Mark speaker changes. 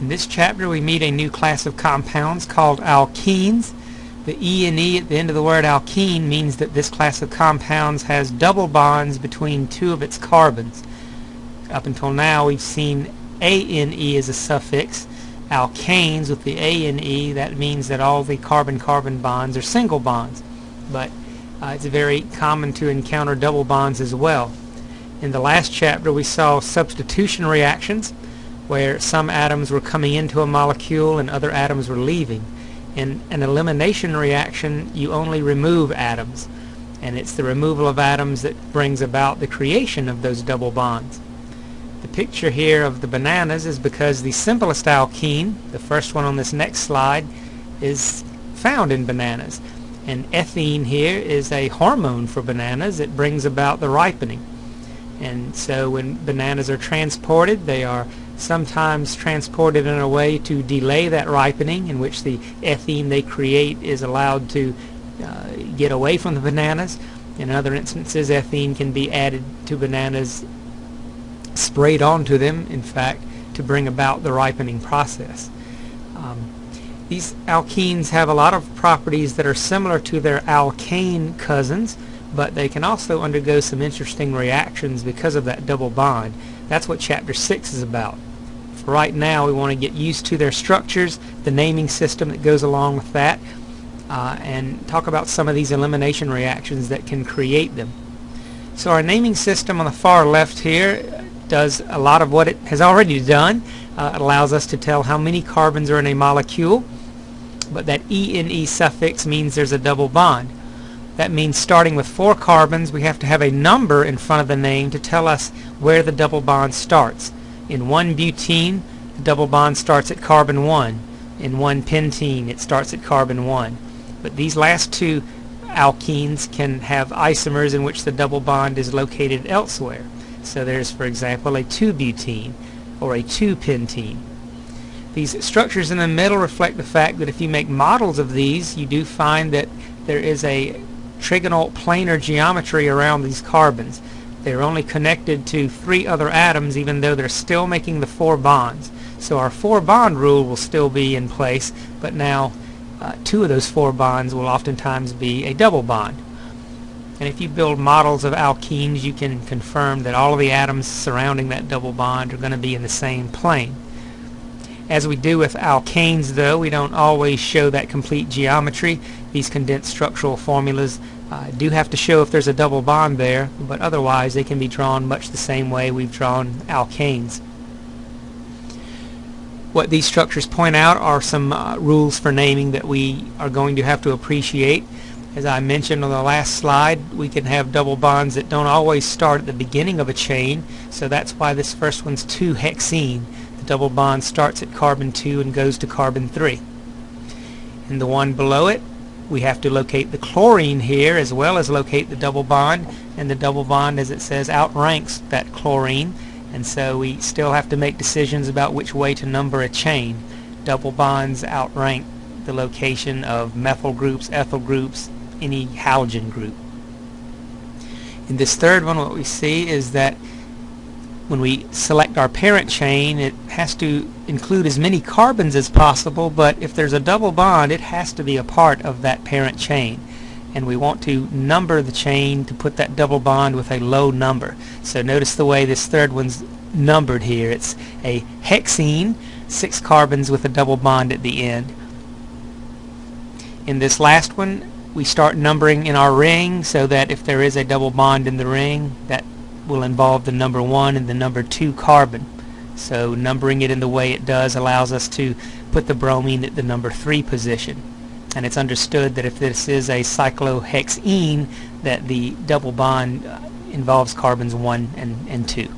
Speaker 1: In this chapter we meet a new class of compounds called alkenes. The E and E at the end of the word alkene means that this class of compounds has double bonds between two of its carbons. Up until now we've seen ANE as a suffix. Alkanes with the ANE, that means that all the carbon-carbon bonds are single bonds. But uh, it's very common to encounter double bonds as well. In the last chapter we saw substitution reactions where some atoms were coming into a molecule and other atoms were leaving. In an elimination reaction, you only remove atoms, and it's the removal of atoms that brings about the creation of those double bonds. The picture here of the bananas is because the simplest alkene, the first one on this next slide, is found in bananas. And ethene here is a hormone for bananas. It brings about the ripening. And so when bananas are transported, they are sometimes transported in a way to delay that ripening in which the ethene they create is allowed to uh, get away from the bananas. In other instances, ethene can be added to bananas, sprayed onto them, in fact, to bring about the ripening process. Um, these alkenes have a lot of properties that are similar to their alkane cousins, but they can also undergo some interesting reactions because of that double bond. That's what chapter 6 is about. For right now we want to get used to their structures, the naming system that goes along with that, uh, and talk about some of these elimination reactions that can create them. So our naming system on the far left here does a lot of what it has already done. Uh, it allows us to tell how many carbons are in a molecule, but that ENE suffix means there's a double bond. That means starting with four carbons, we have to have a number in front of the name to tell us where the double bond starts. In 1-butene, the double bond starts at carbon 1. In 1-pentene, it starts at carbon 1. But these last two alkenes can have isomers in which the double bond is located elsewhere. So there's, for example, a 2-butene or a 2-pentene. These structures in the middle reflect the fact that if you make models of these, you do find that there is a trigonal planar geometry around these carbons. They're only connected to three other atoms even though they're still making the four bonds. So our four bond rule will still be in place, but now uh, two of those four bonds will oftentimes be a double bond. And if you build models of alkenes, you can confirm that all of the atoms surrounding that double bond are going to be in the same plane. As we do with alkanes, though, we don't always show that complete geometry. These condensed structural formulas uh, do have to show if there's a double bond there, but otherwise they can be drawn much the same way we've drawn alkanes. What these structures point out are some uh, rules for naming that we are going to have to appreciate. As I mentioned on the last slide, we can have double bonds that don't always start at the beginning of a chain, so that's why this first one's 2-hexene. Double bond starts at carbon 2 and goes to carbon 3. And the one below it we have to locate the chlorine here as well as locate the double bond and the double bond as it says outranks that chlorine and so we still have to make decisions about which way to number a chain. Double bonds outrank the location of methyl groups, ethyl groups, any halogen group. In this third one what we see is that when we select our parent chain it has to include as many carbons as possible but if there's a double bond it has to be a part of that parent chain. And we want to number the chain to put that double bond with a low number. So notice the way this third one's numbered here. It's a hexene six carbons with a double bond at the end. In this last one we start numbering in our ring so that if there is a double bond in the ring that will involve the number 1 and the number 2 carbon. So numbering it in the way it does allows us to put the bromine at the number 3 position. And it's understood that if this is a cyclohexene that the double bond uh, involves carbons 1 and, and 2.